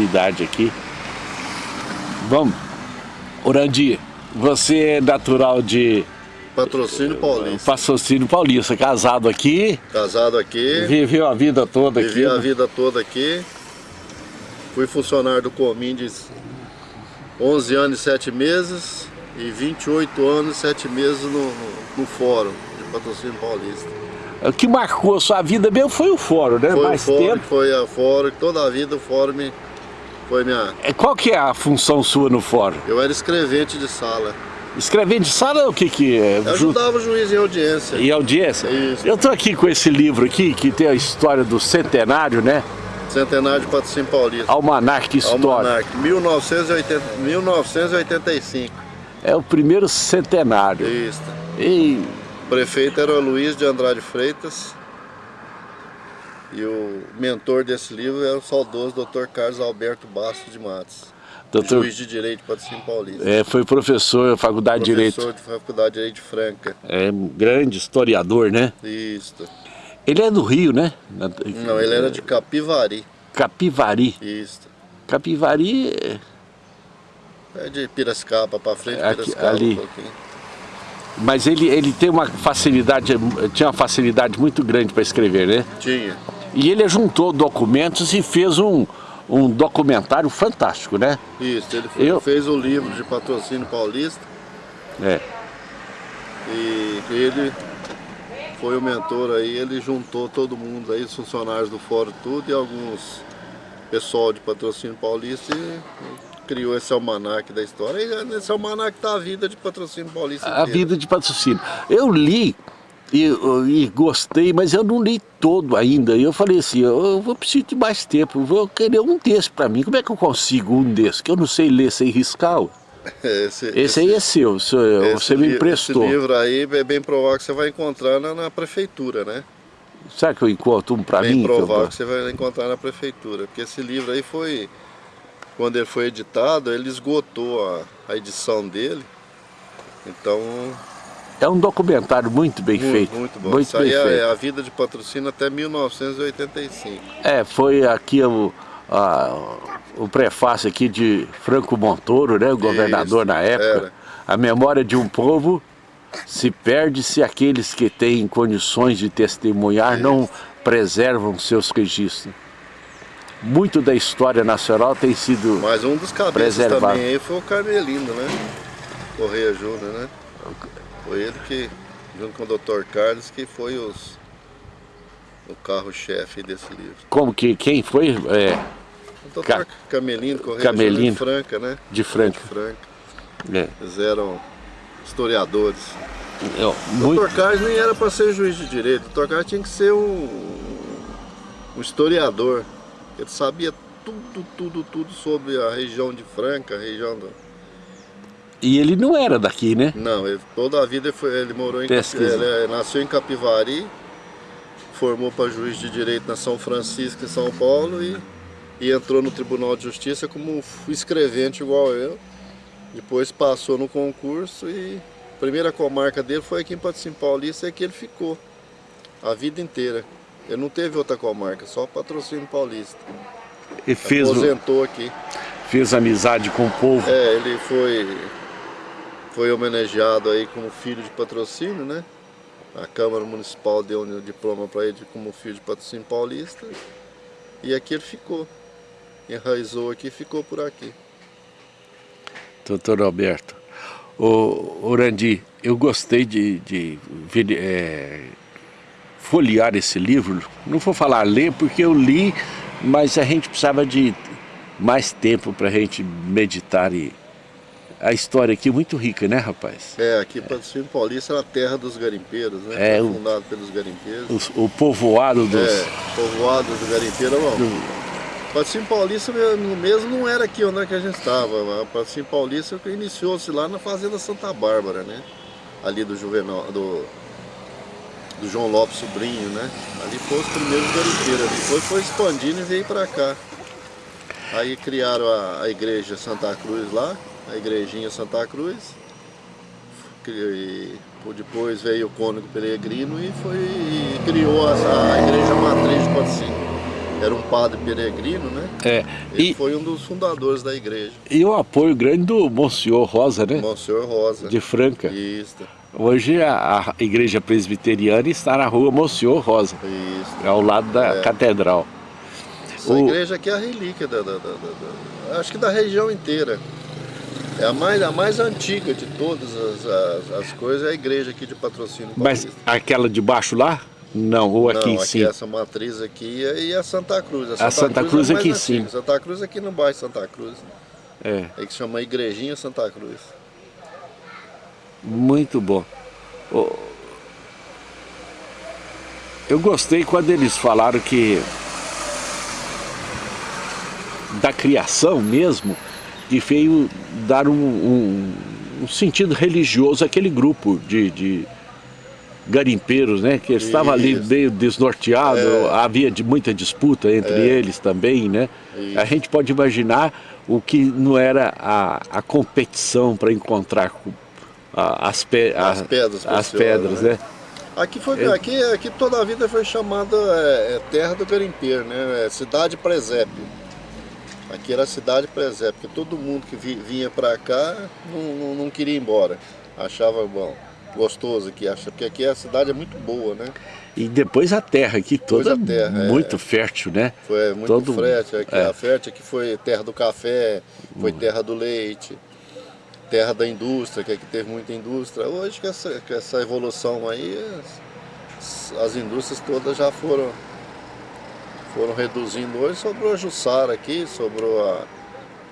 idade aqui. Vamos. Orandi, você é natural de... Patrocínio Paulista. Patrocínio Paulista, casado aqui. Casado aqui. Viveu a vida toda vivi aqui. Vivi a né? vida toda aqui. Fui funcionário do Comim de 11 anos e 7 meses e 28 anos e 7 meses no, no, no Fórum de Patrocínio Paulista. O que marcou a sua vida mesmo foi o fórum, né? Foi Mais o fórum, tempo. foi a fórum, toda a vida o fórum me- foi minha... É, Qual que é a função sua no fórum? Eu era escrevente de sala. Escrevendo de sala o que que é? Eu Ju- ajudava o juiz em audiência. E audiência? Isso. Eu tô aqui com esse livro aqui, que tem a história do centenário, né? Centenário de Patrocínio Paulista. Almanac Histórico. Almanac, 1980, 1985. É o primeiro centenário. Isso. E O prefeito era o Luiz de Andrade Freitas. E o mentor desse livro era o saudoso Dr. Carlos Alberto Bastos de Matos. Doutor- Juiz de Direito de Patrocínio Paulista. é, foi professor da Faculdade de Direito. Professor de Faculdade de Direito de Franca. É um grande historiador, né? Isso. Ele é do Rio, né? Não, ele era de Capivari. Capivari. Isso. Capivari é- É de Piracicaba para frente, Aqui- Piracicaba ali. um pouquinho. Mas ele, ele tem uma facilidade, tinha uma facilidade muito grande para escrever, né? Tinha. E ele juntou documentos e fez um, um documentário fantástico, né? Isso, ele foi- Eu- fez o livro de Patrocínio Paulista. É. E ele foi o mentor aí, ele juntou todo mundo aí, os funcionários do fórum tudo e alguns pessoal de patrocínio paulista e criou esse almanac da história. E nesse almanac tá a vida de patrocínio paulista A vida de patrocínio. Eu li e, e gostei, mas eu não li todo ainda. E eu falei assim, eu vou precisar de mais tempo, eu vou querer um desse para mim. Como é que eu consigo um desse? Que eu não sei ler sem riscar. ué. Esse, Esse aí é seu, seu- esse você me emprestou. Esse livro aí é bem provável que você vai encontrar na, na prefeitura, né? Será que eu encontro um para bem mim? eu provável vou- que você vai encontrar na prefeitura. Porque esse livro aí foi, quando ele foi editado, ele esgotou a, a edição dele. Então, É um documentário muito bem muito, feito. muito bom. Muito Isso aí bem é, feito. é a vida de patrocínio até 1985. É, foi aqui o, a- o prefácio aqui de Franco Montoro, né, o governador Isso, na época. era. A memória de um povo se perde se aqueles que têm condições de testemunhar não preservam seus registros. Muito da história nacional tem sido... Mas um dos cabeças Preservado. também aí foi o Carmelino, né? Correia Júnior, né? Foi ele que, junto com o Dr. Carlos, que foi os, o carro-chefe desse livro. Como que, quem foi? É, O Dr. Ca- Camelino, Correia Camelino. Júnior de Franca, né? de Franca. Franca. É, Eles eram historiadores. é, O muito, Dr. Carlos nem era para ser juiz de direito. O Dr. Carlos tinha que ser um, um historiador. Ele sabia tudo, tudo, tudo sobre a região de Franca, a região do... e ele não era daqui, né? Não, ele, toda a vida ele, foi, ele morou em... Pesquisa. Ele nasceu em Capivari, formou para juiz de direito na São Francisco, em São Paulo, e, e entrou no Tribunal de Justiça como escrevente igual eu. Depois passou no concurso e a primeira comarca dele foi aqui em Patrocínio Paulista, é que ele ficou a vida inteira. Ele não teve outra comarca, só Patrocínio Paulista. Ele fez, o- Aposentou aqui. fez amizade com o povo. É, ele foi, foi homenageado aí como filho de patrocínio, né? A Câmara Municipal deu um diploma para ele como filho de patrocínio paulista. E aqui ele ficou. Enraizou aqui e ficou por aqui. Doutor Alberto, o Orandi, eu gostei de, de ver, é, folhear esse livro. Não vou falar ler porque eu li, mas a gente precisava de mais tempo para a gente meditar e a história aqui é muito rica, né, rapaz? É, aqui Patrocínio Paulista era a terra dos garimpeiros, É, né? Foi o- fundado pelos garimpeiros. Os- o povoado dos... É, povoado do garimpeiro, bom. Patrocínio Paulista mesmo não era aqui onde é que a gente estava. A Patrocínio Paulista iniciou-se lá na Fazenda Santa Bárbara, né? Ali do Juvenal, do, do João Lopes Sobrinho, né? Ali foram os primeiros garimpeiros. Depois foi expandindo e veio para cá. Aí criaram a, a igreja Santa Cruz lá, a igrejinha Santa Cruz. E depois veio o Cônigo Peregrino e foi e criou a, igreja matriz de Patrocínio. era um padre peregrino, né? É. Ele e, foi um dos fundadores da igreja. E o apoio grande do Monsenhor Rosa, né? Monsenhor Rosa. De Franca. Isso. Hoje a, a igreja presbiteriana está na rua Monsenhor Rosa. Isso. Ao lado da é. catedral. Essa o... igreja aqui é a relíquia da, da, da, da, acho que da região inteira. É a mais, a mais antiga de todas as, as, as coisas, é a igreja aqui de patrocínio. Mas aquela de baixo lá? Não, ou aqui em cima? essa matriz aqui e a Santa Cruz. A Santa, a Santa Cruz, Cruz é aqui em cima. Santa Cruz aqui no bairro Santa Cruz. É. Aí que se chama Igrejinha Santa Cruz. Muito bom. Eu gostei quando eles falaram que da criação mesmo, que veio dar um, um, um sentido religioso àquele grupo de, de garimpeiros, né? Que estava ali meio desnorteado, é. havia de muita disputa entre é. eles também, né? Isso. A gente pode imaginar o que não era a, a competição para encontrar a, as, pe, a, as pedras, as pedras né? né? Aqui, foi, é. aqui, aqui toda a vida foi chamada é, terra do garimpeiro, né? É cidade presépio. Aqui era a cidade presépio, porque todo mundo que vinha para cá não, não, não queria ir embora. Achava bom gostoso aqui, acha, porque aqui a cidade é muito boa, né? E depois a terra aqui toda a terra, muito é, fértil, né? Foi muito Todo, fértil, aqui, é. a fértil aqui foi terra do café, foi hum. terra do leite, terra da indústria, que aqui teve muita indústria. Hoje com essa, com essa evolução aí, as, as, indústrias todas já foram, foram reduzindo. Hoje sobrou a Jussara aqui, sobrou a,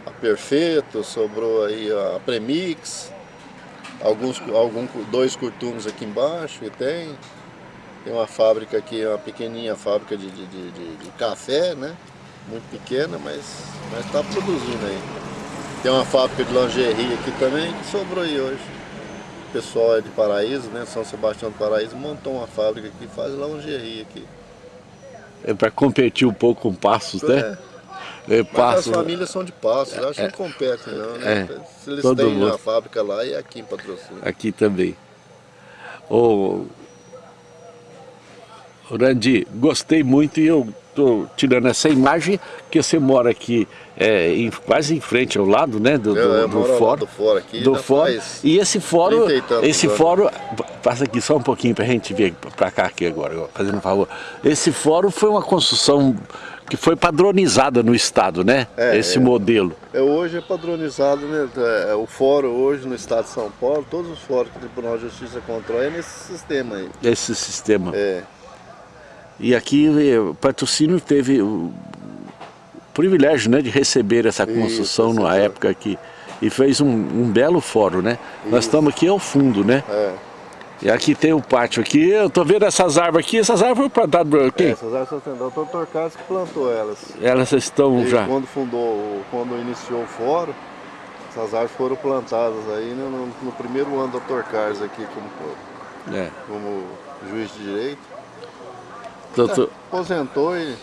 a Perfeito, sobrou aí a Premix, alguns, algum, dois curtumes aqui embaixo que tem. Tem uma fábrica aqui, uma pequenininha fábrica de, de, de, de café, né? Muito pequena, mas está produzindo aí. Tem uma fábrica de lingerie aqui também que sobrou aí hoje. O pessoal é de Paraíso, né? São Sebastião do Paraíso montou uma fábrica que faz lingerie aqui. É para competir um pouco com Passos, né? é. né? É, passo, as famílias são de passos, acho é, que não competem não, né? É, Se eles têm mundo. a fábrica lá e aqui em patrocínio. Aqui também. Ô, Randi, gostei muito e eu estou tirando essa imagem que você mora aqui é, em, quase em frente ao lado, né, do, eu, eu do, do fórum. Do fórum aqui, do fórum. E esse fórum, esse fórum, passa aqui só um pouquinho para a gente ver para cá aqui agora, fazendo um favor. Esse fórum foi uma construção que foi padronizada no estado, né? É, Esse é, modelo. É, hoje é padronizado, né? É, o fórum hoje no estado de São Paulo, todos os fóruns que o Tribunal de Justiça controla é nesse sistema aí. Esse sistema. É. E aqui o é, patrocínio teve o privilégio né, de receber essa construção Isso, na época aqui. E fez um, um belo fórum, né? Isso. Nós estamos aqui ao fundo, né? É. E aqui tem o pátio aqui, eu tô vendo essas árvores aqui, essas árvores foram plantadas por quem? É, essas árvores são plantadas, o doutor Carlos que plantou elas. Elas estão já... quando fundou, quando iniciou o fórum, essas árvores foram plantadas aí no, no, no primeiro ano do doutor Carlos aqui como, é. como juiz de direito. Doutor... Aposentou e,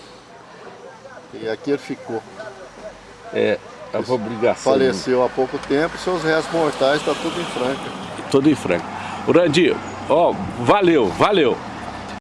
e aqui ele ficou. É, a obrigação. Faleceu há pouco tempo, seus restos mortais estão tá tudo em Franca. Tudo em Franca. Urandir, ó, valeu, valeu.